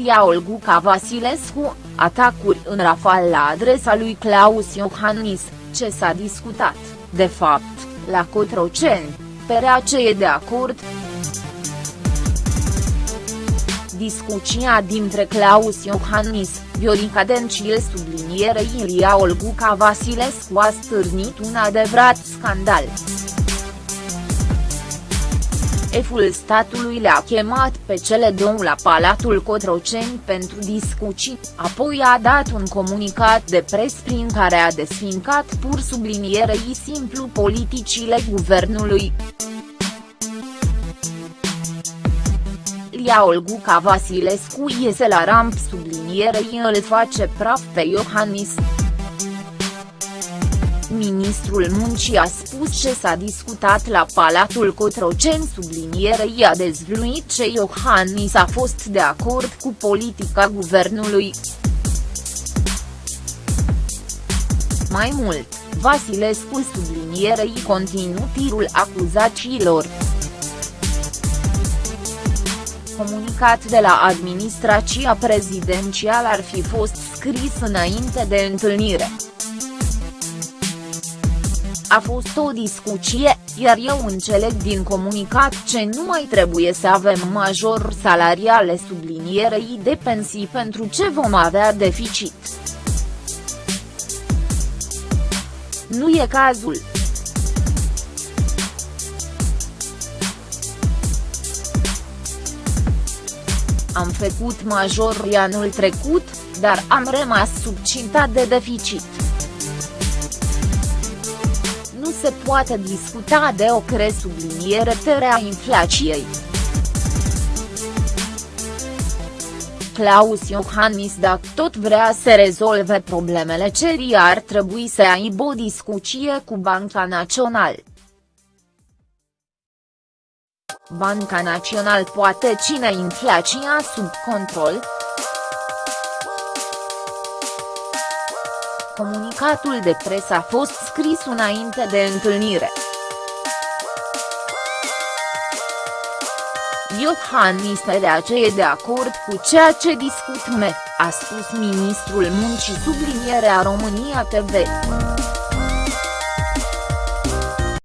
Ilia Olguca Vasilescu, atacuri în rafal la adresa lui Claus Iohannis, ce s-a discutat, de fapt, la Cotroceni, PRAC e de acord. Discuția dintre Claus Iohannis, Viorica Dencil subliniere Ilia Olguca Vasilescu a stârnit un adevărat scandal. Șeful statului le-a chemat pe cele două la Palatul Cotroceni pentru discuții, apoi a dat un comunicat de pres prin care a desfincat pur sublinierei simplu politicile guvernului. Lia Olguca Vasilescu iese la ramp sublinierei îl face praf pe Iohannis. Ministrul Muncii a spus ce s-a discutat la Palatul Cotroceni sublinierei a dezvluit ce Iohannis a fost de acord cu politica guvernului. Mai mult, Vasilescu sublinierei continuu tirul acuzațiilor comunicat de la administrația prezidențială ar fi fost scris înainte de întâlnire. A fost o discuție, iar eu înțeleg din comunicat ce nu mai trebuie să avem major salariale sublinierei de pensii pentru ce vom avea deficit. Nu e cazul. Am făcut major anul trecut, dar am rămas sub cinta de deficit nu se poate discuta de o cresubliniere a inflației. Claus Iohannis dacă tot vrea să rezolve problemele cerii ar trebui să aibă o discuție cu Banca Națională. Banca Națională poate ține inflația sub control, Comunicatul de presă a fost scris înainte de întâlnire. Iohannis de e de acord cu ceea ce discut me, a spus ministrul muncii sublinierea România TV.